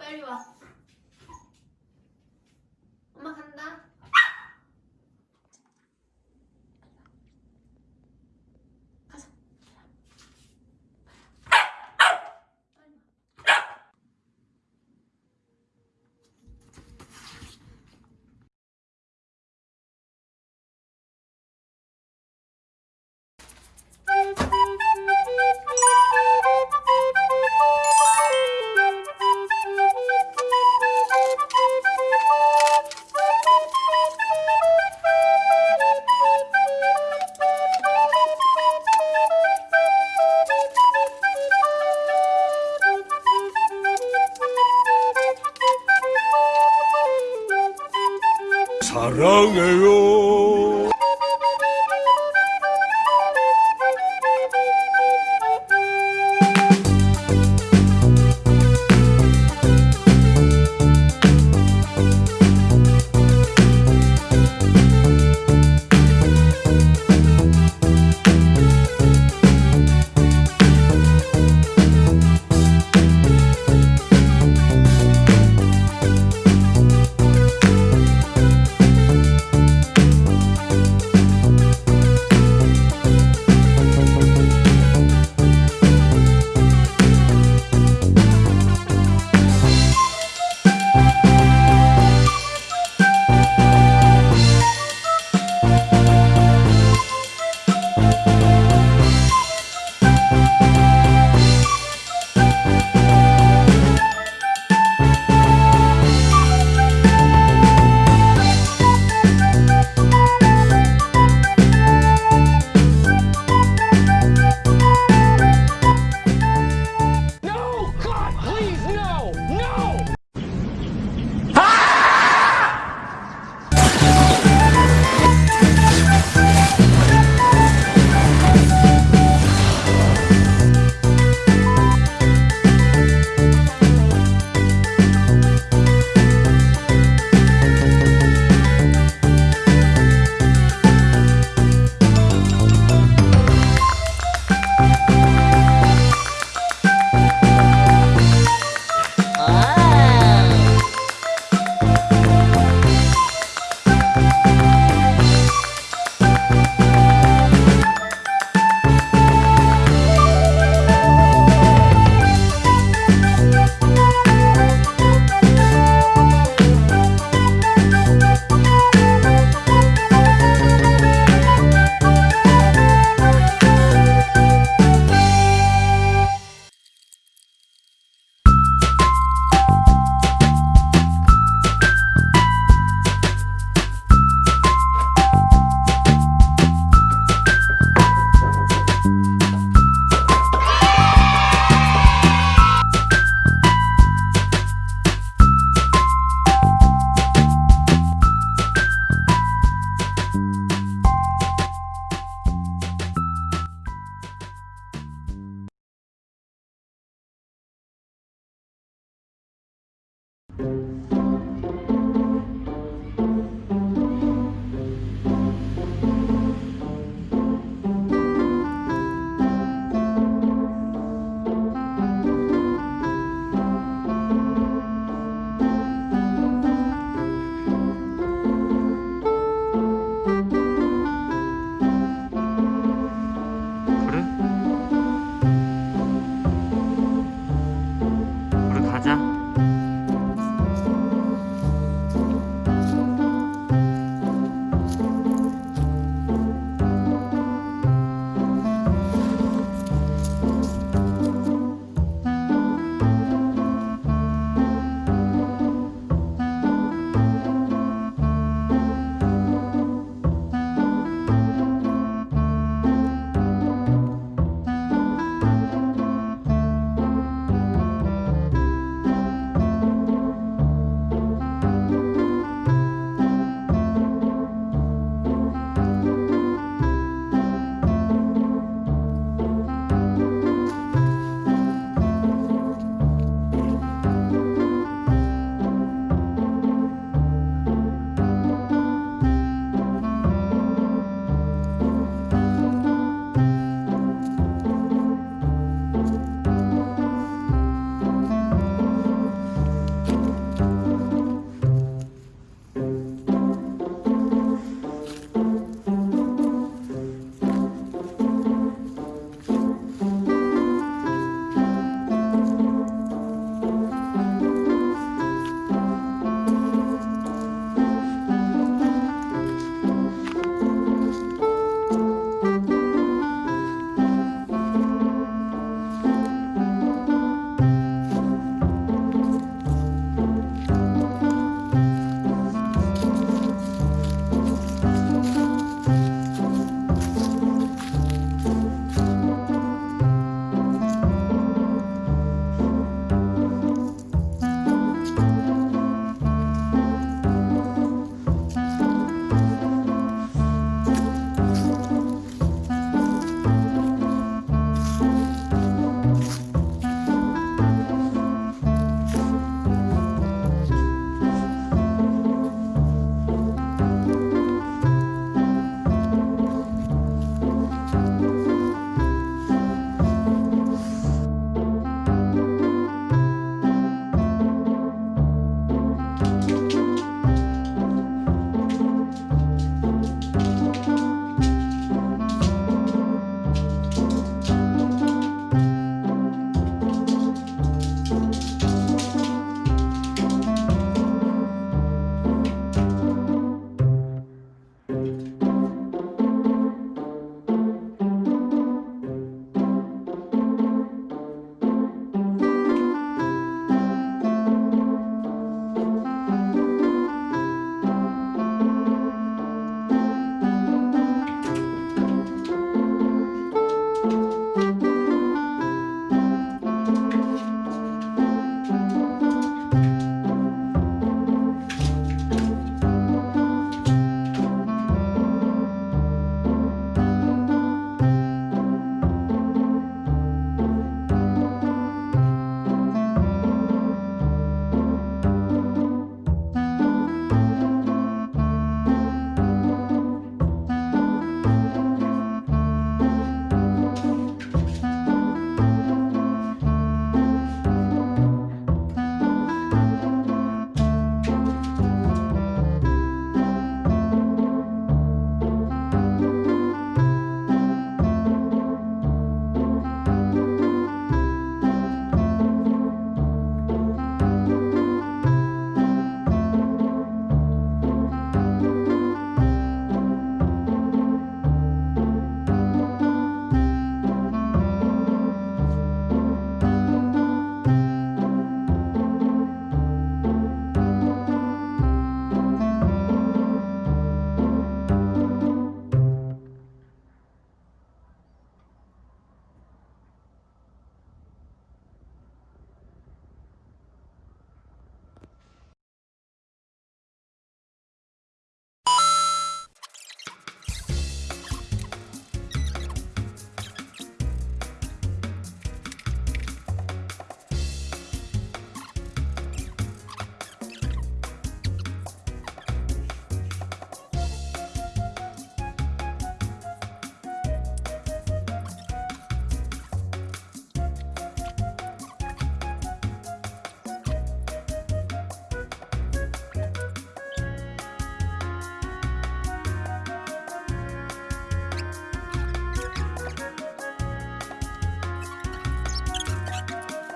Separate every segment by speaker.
Speaker 1: 간다. 빨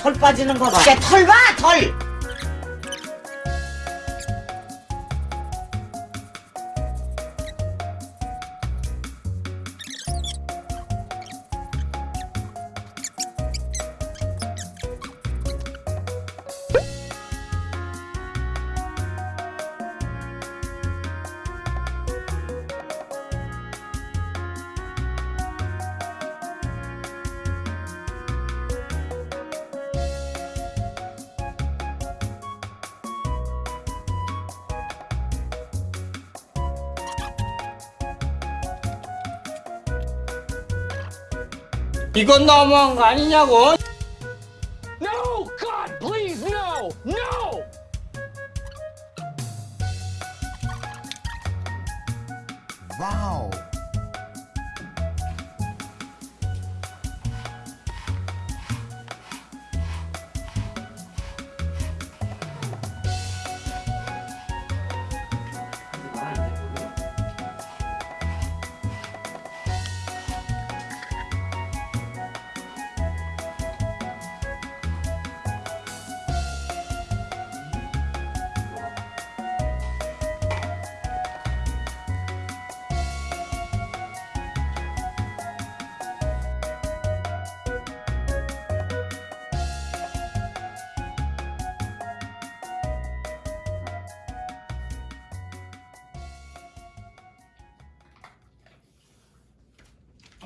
Speaker 2: 털 빠지는 거 봐. 이제 털 봐, 털.
Speaker 3: 이건 너무한 거 아니냐고?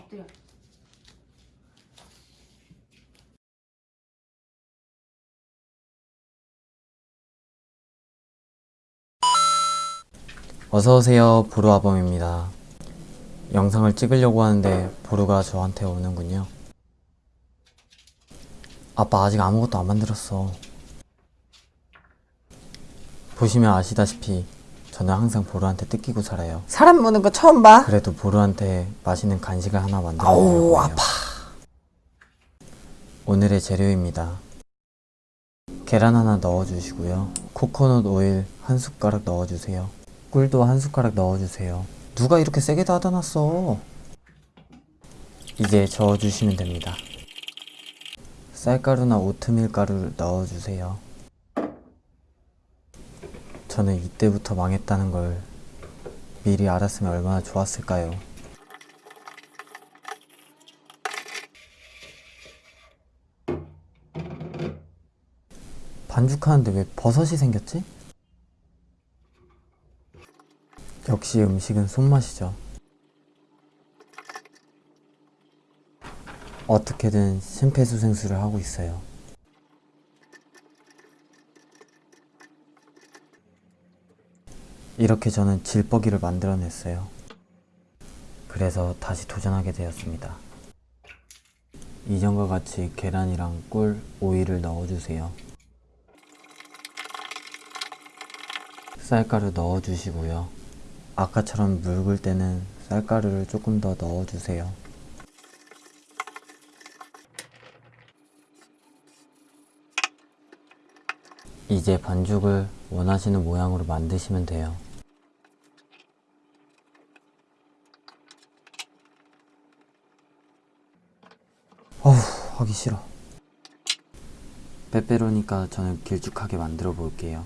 Speaker 4: 엎드려.
Speaker 5: 어서오세요 보루아범입니다. 영상을 찍으려고 하는데 보루가 저한테 오는군요. 아빠 아직 아무것도 안 만들었어. 보시면 아시다시피 저는 항상 보루한테 뜯기고 살아요.
Speaker 2: 사람 무는 거 처음 봐.
Speaker 5: 그래도 보루한테 맛있는 간식을 하나 만들어
Speaker 2: 아우, 아파.
Speaker 5: 오늘의 재료입니다. 계란 하나 넣어주시고요. 코코넛 오일 한 숟가락 넣어주세요. 꿀도 한 숟가락 넣어주세요. 누가 이렇게 세게 닫아놨어? 이제 저어주시면 됩니다. 쌀가루나 오트밀 가루를 넣어주세요 저는 이때부터 망했다는 걸 미리 알았으면 얼마나 좋았을까요 반죽하는데 왜 버섯이 생겼지? 역시 음식은 손맛이죠. 어떻게든 심폐소생술을 하고 있어요. 이렇게 저는 질뻐기를 만들어냈어요. 그래서 다시 도전하게 되었습니다. 이전과 같이 계란이랑 꿀, 오이를 넣어주세요. 쌀가루 넣어주시고요. 아까처럼 묽을 때는 쌀가루를 조금 더 넣어주세요. 이제 반죽을 원하시는 모양으로 만드시면 돼요. 어후, 하기 싫어. 빼빼로니까 저는 길쭉하게 만들어 볼게요.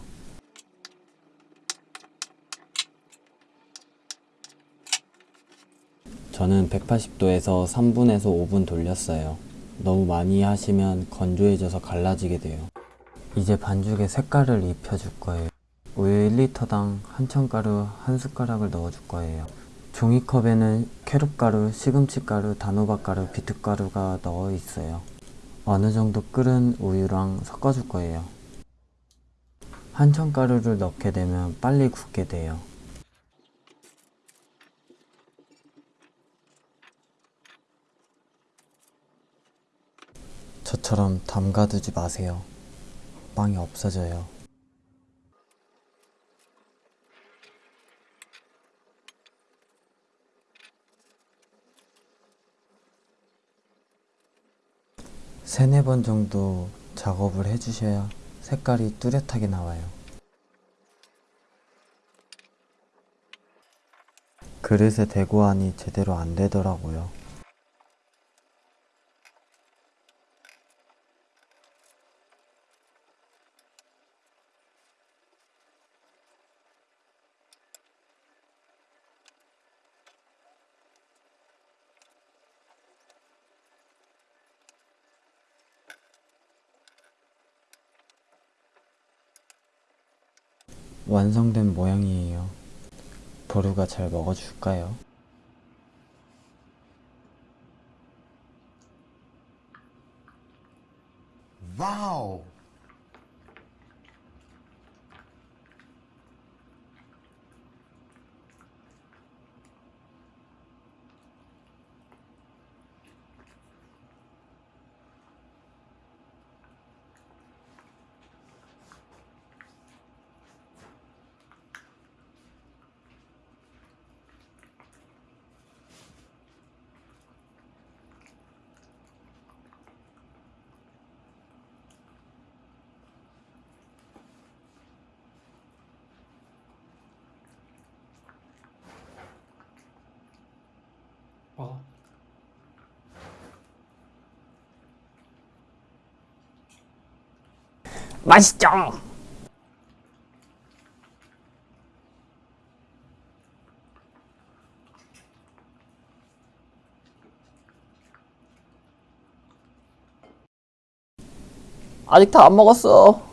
Speaker 5: 저는 180도에서 3분에서 5분 돌렸어요. 너무 많이 하시면 건조해져서 갈라지게 돼요. 이제 반죽에 색깔을 입혀줄 거예요. 우유 1리터당 한천가루 한 숟가락을 넣어줄 거예요. 종이컵에는 캐럿가루, 시금치가루, 단호박가루, 비트가루가 넣어 있어요. 어느 정도 끓은 우유랑 섞어줄 거예요. 한천 가루를 넣게 되면 빨리 굳게 돼요. 저처럼 담가두지 마세요. 빵이 없어져요. 세네 번 정도 작업을 해주셔야 색깔이 뚜렷하게 나와요. 그릇에 대고 하니 제대로 안 되더라고요. 완성된 모양이에요. 보루가 잘 먹어줄까요?
Speaker 6: 먹 어.
Speaker 5: 맛있죠? 아직 다 안 먹었어.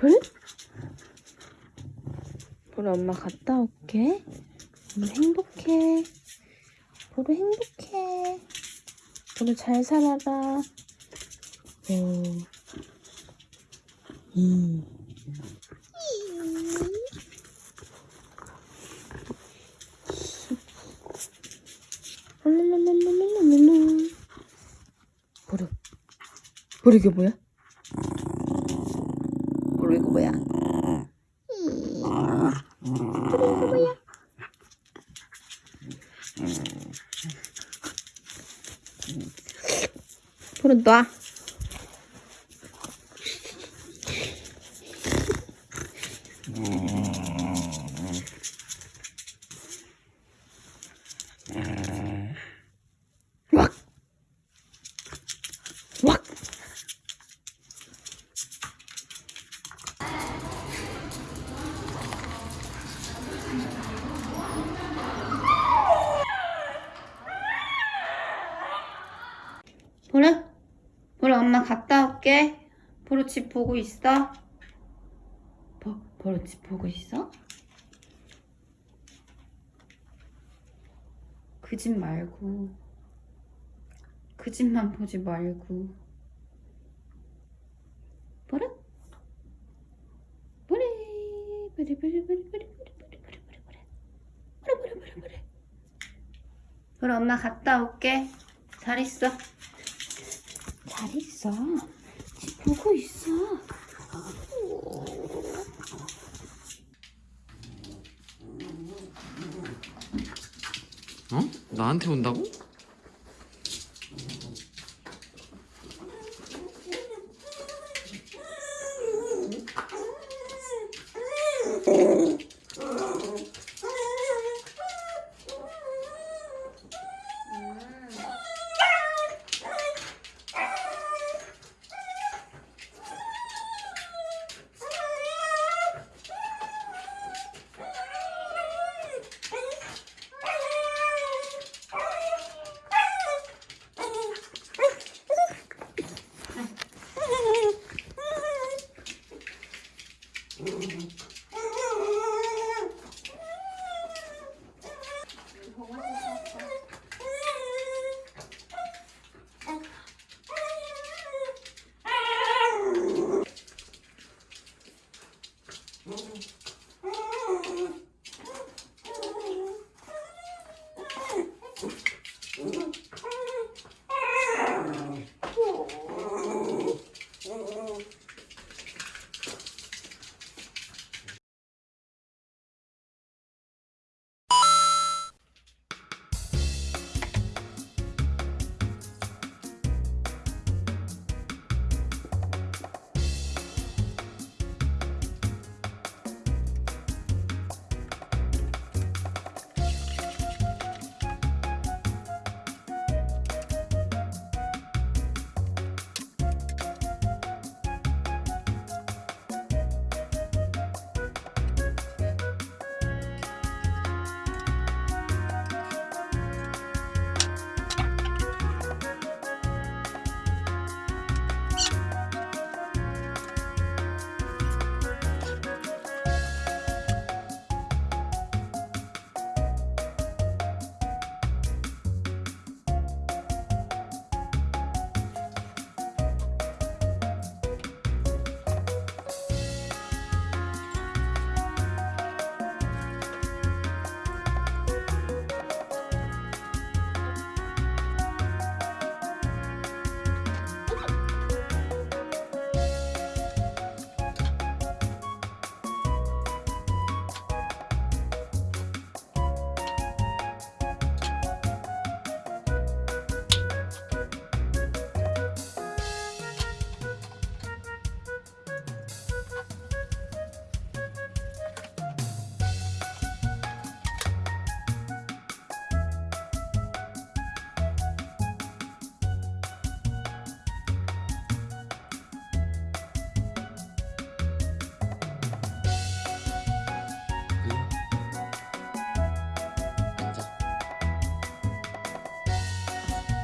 Speaker 4: 불? 불 엄마 갔다 올게. 엄마 행복해. 보루 행복해. 보루 잘 살아라. 오. 이. 보루. 보루 이게 뭐야? tá? 보고 있어? 버, 버릇집 보고 있어? 그 집 말고 그 집만 보지 말고 버릇? 버릇 버릇 버릇 버릇 버릇 그럼 엄마 갔다 올게 잘 있어 잘 있어 집 보고 있어.
Speaker 5: 어? 나한테 온다고?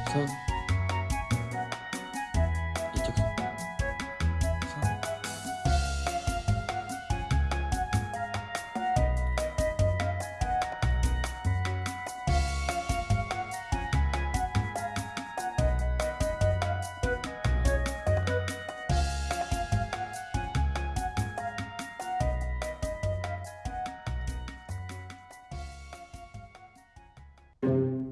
Speaker 5: 손 이쪽 손, 손.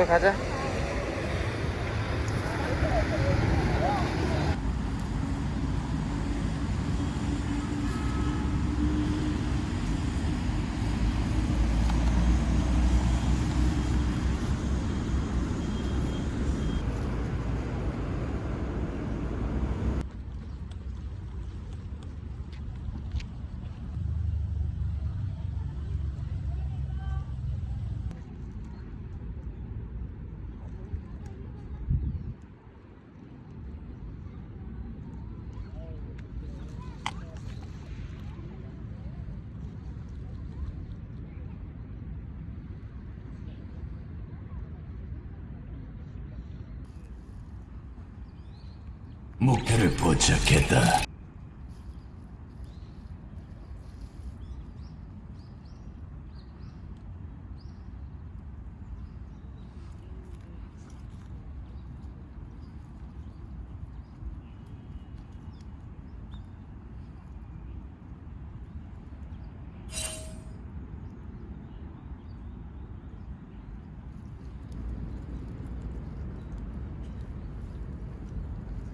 Speaker 3: 그래 가자.
Speaker 7: 목표를 포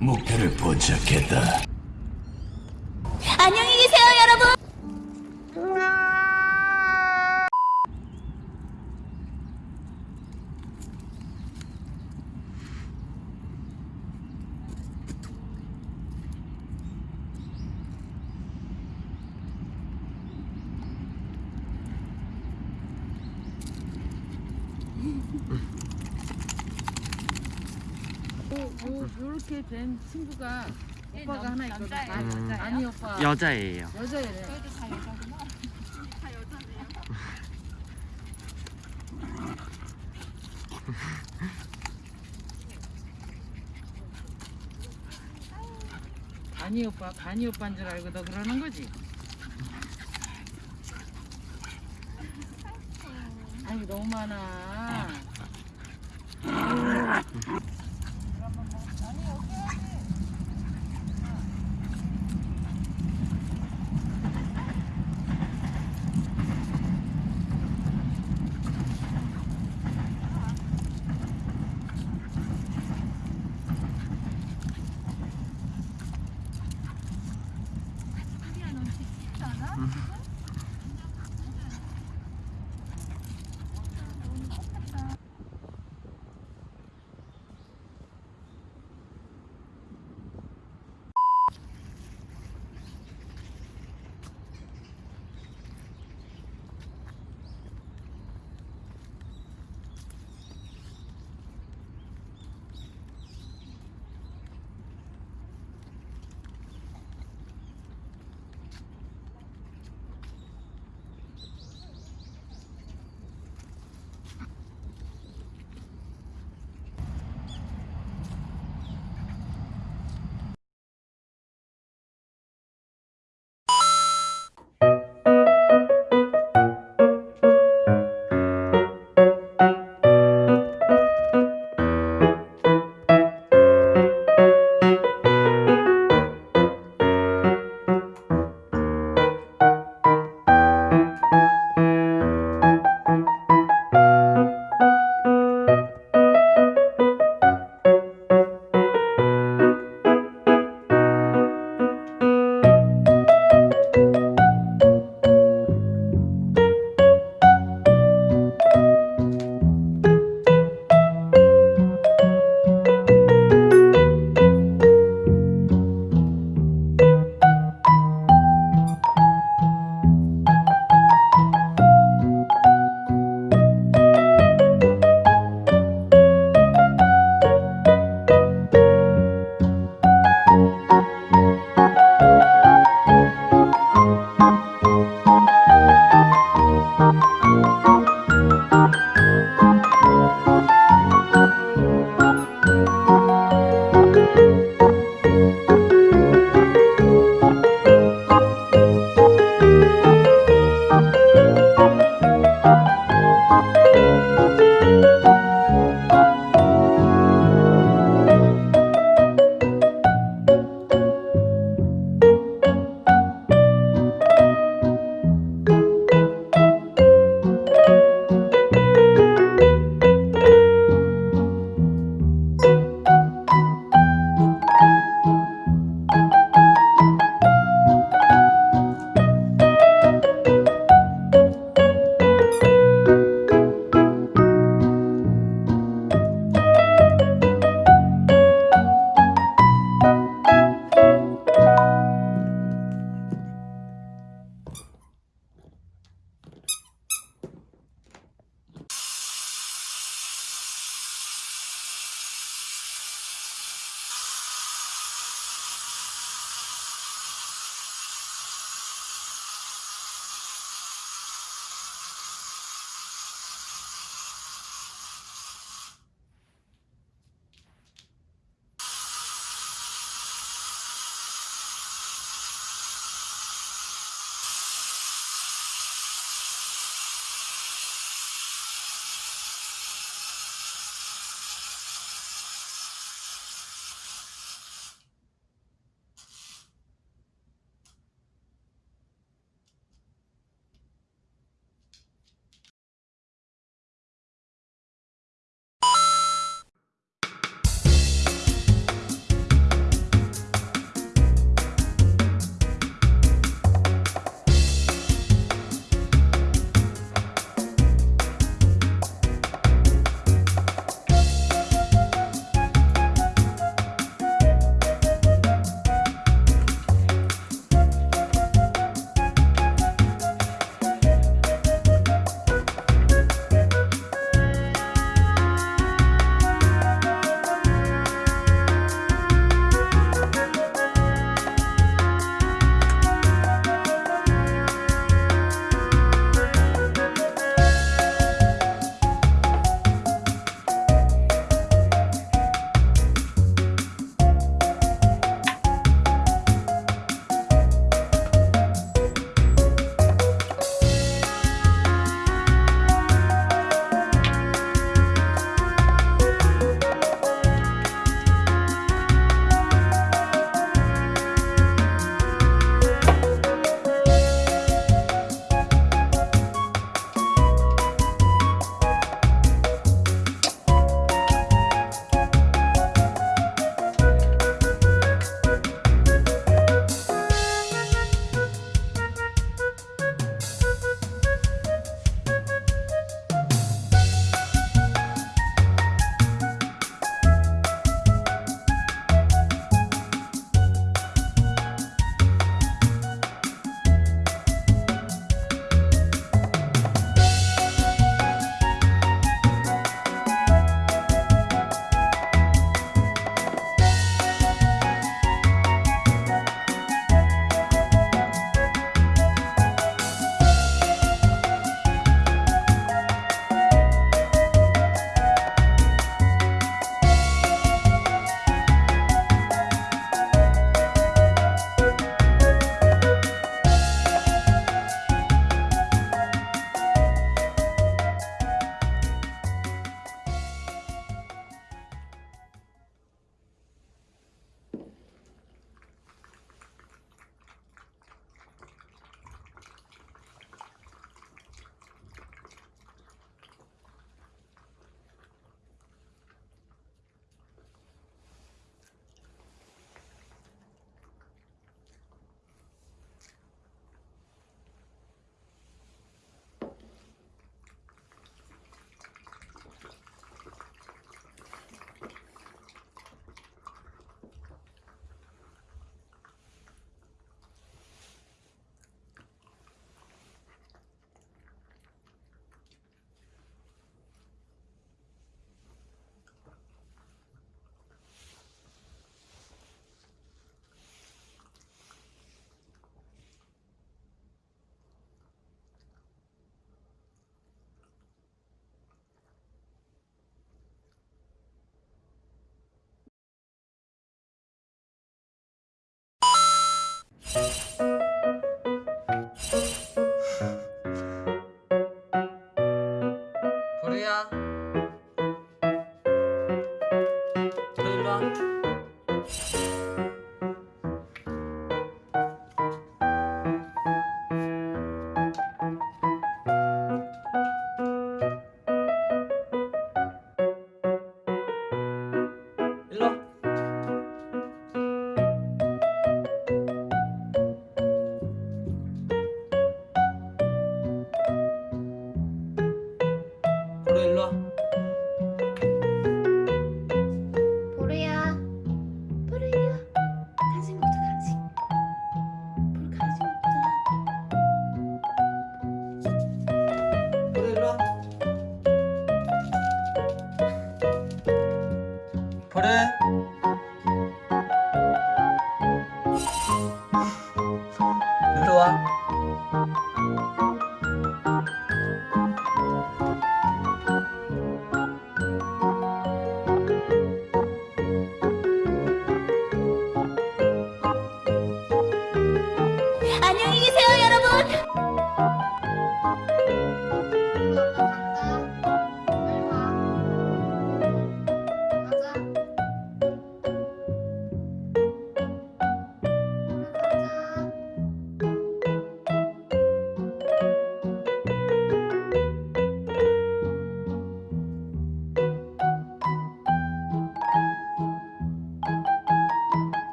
Speaker 7: 목표를 포착했다.
Speaker 4: 안녕히 계세요, 여러분.
Speaker 8: 뭐 이렇게 된 친구가 오빠가 하나 있거든. 아, 아니 오빠
Speaker 3: 여자예요.
Speaker 8: 여자애래. 아니 오빠, 바니 오빠인 줄 알고 너 그러는 거지?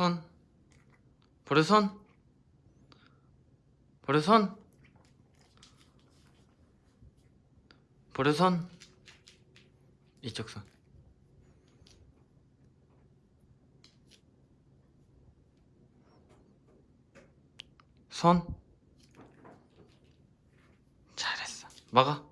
Speaker 3: 손 버려 손 버려 손 버려 손 이쪽 손 손. 잘했어. 먹어.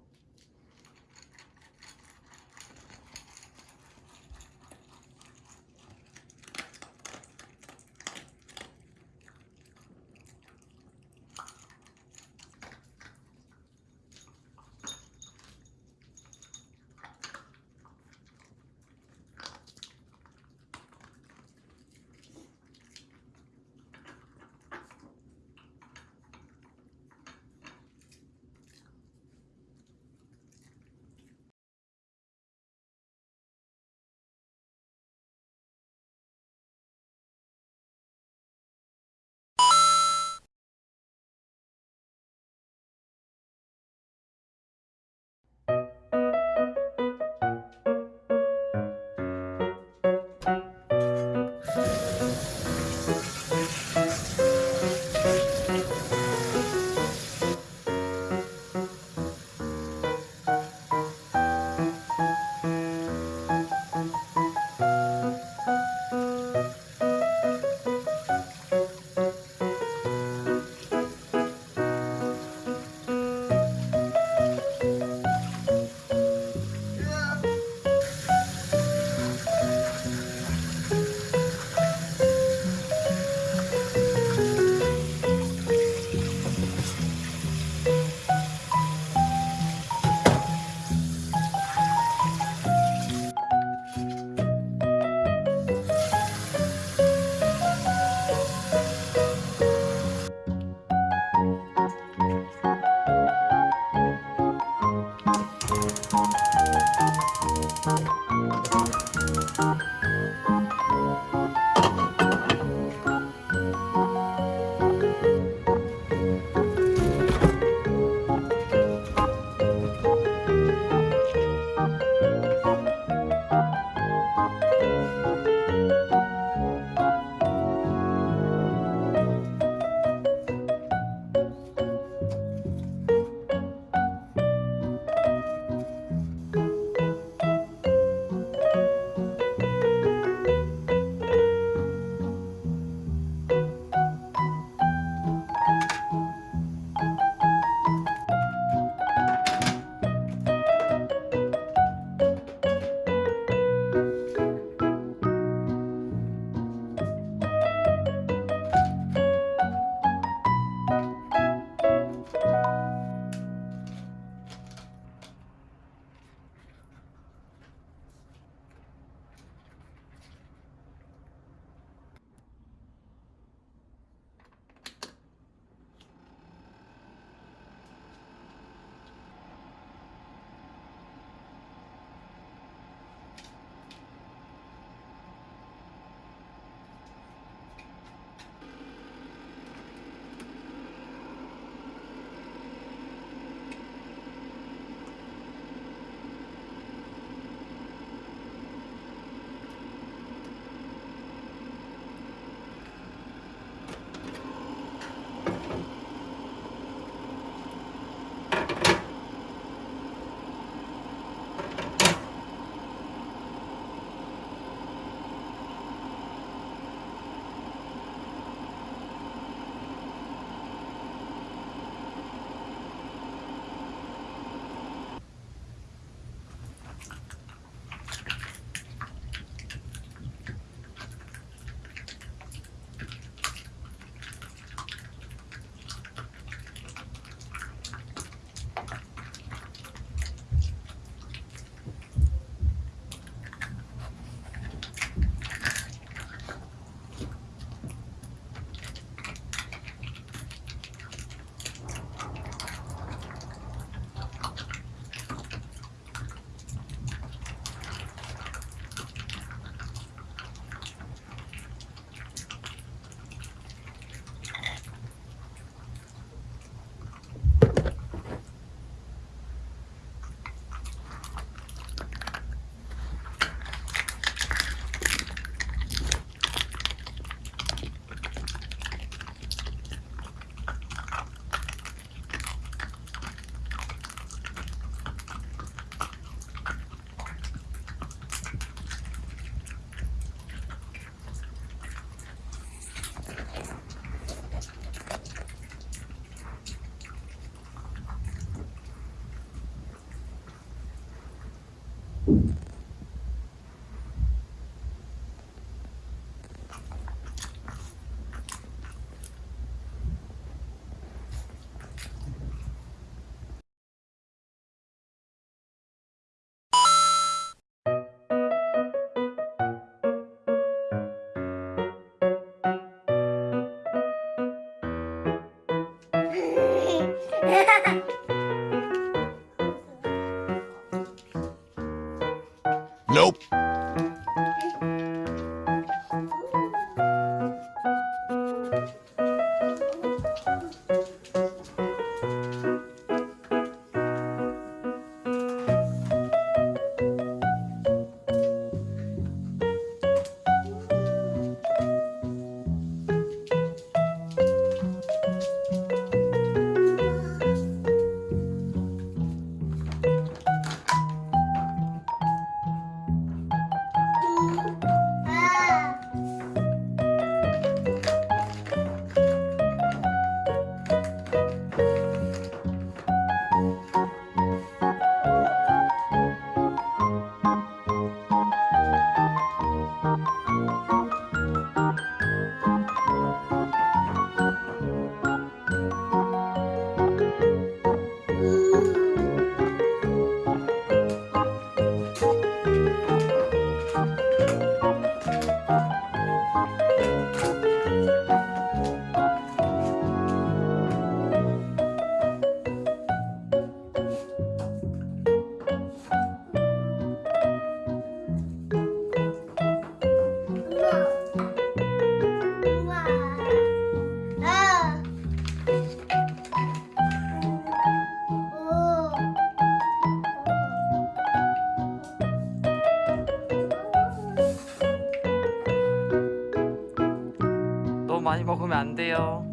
Speaker 3: 돼요.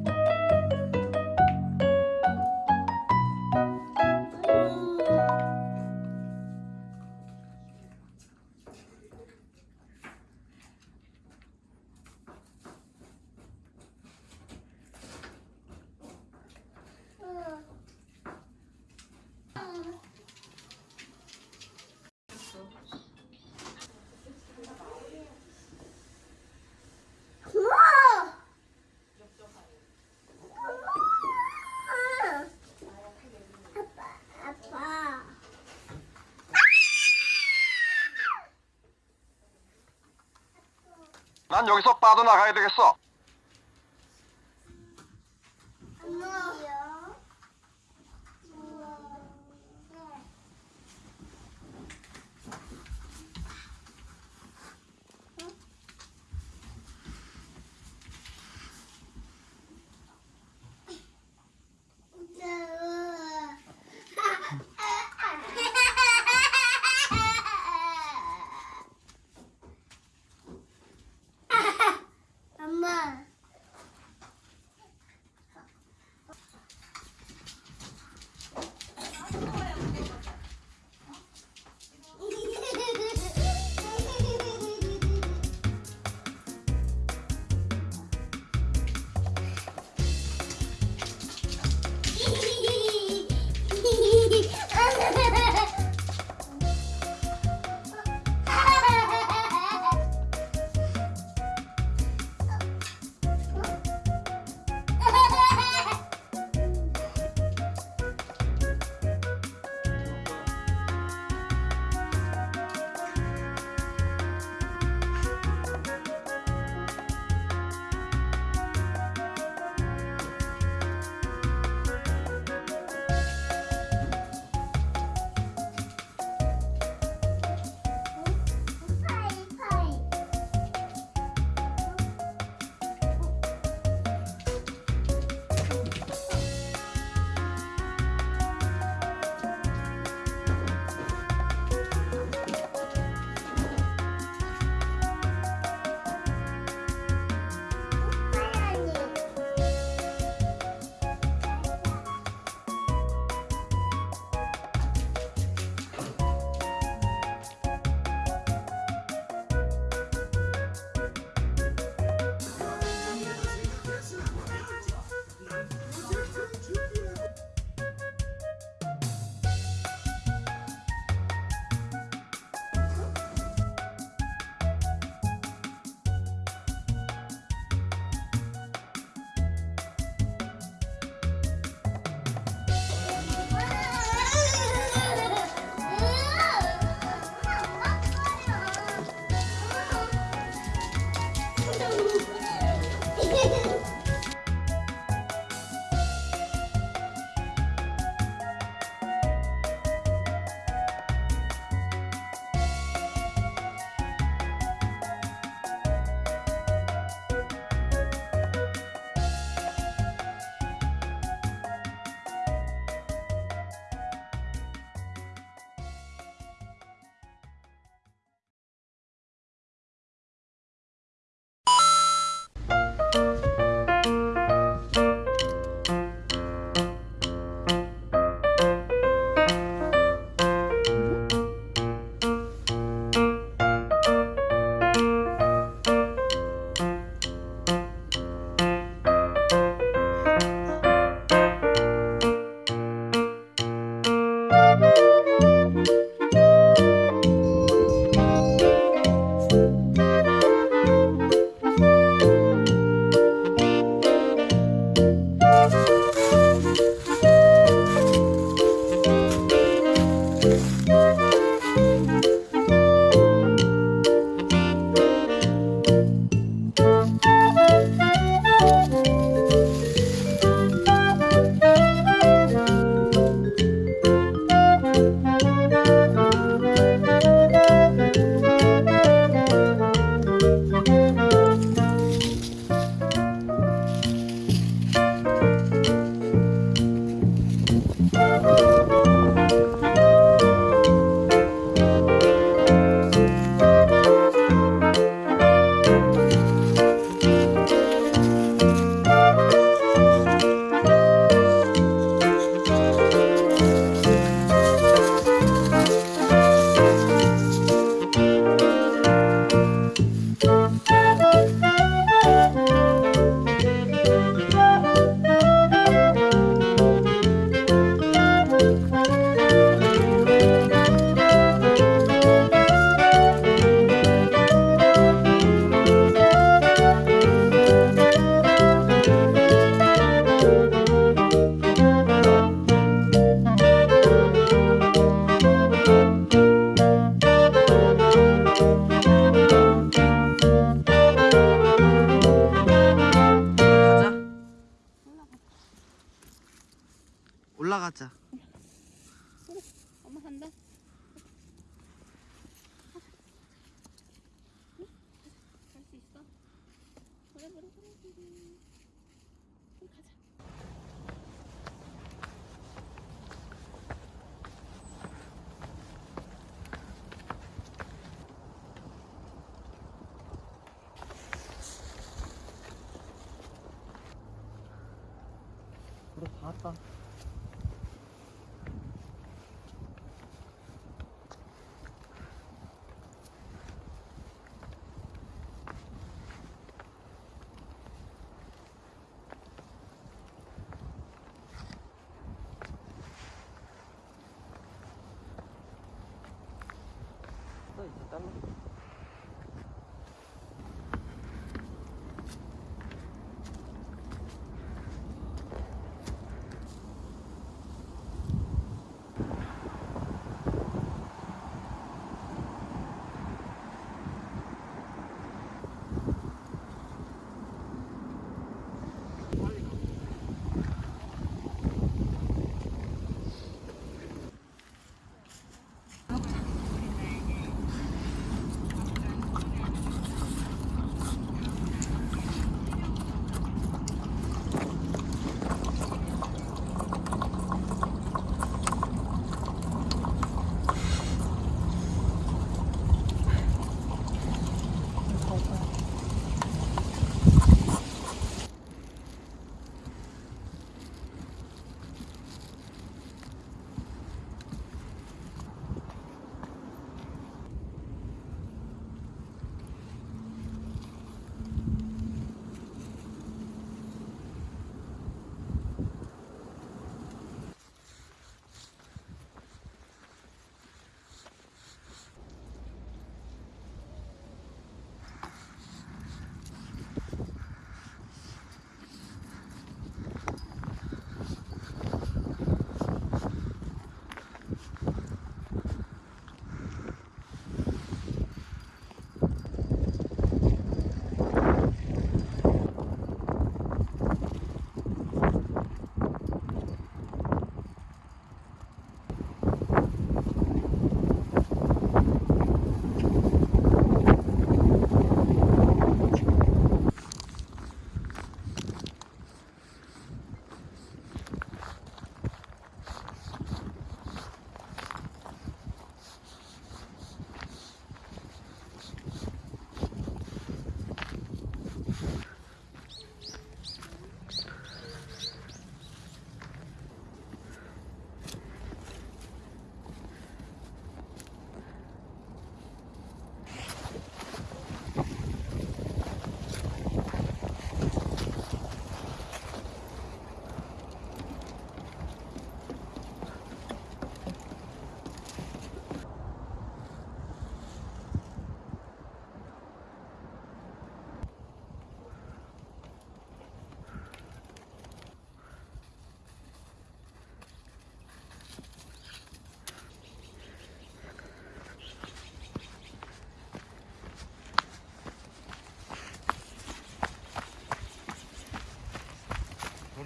Speaker 9: 여기서 빠져나가야 되겠어.
Speaker 3: 올라가자.
Speaker 4: 그래 엄마 간다 갈 수 있어 그래 그래 그래 그래 그럼 가자
Speaker 3: 우리 다 왔다. 또 이제 딸라.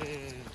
Speaker 3: Yeah.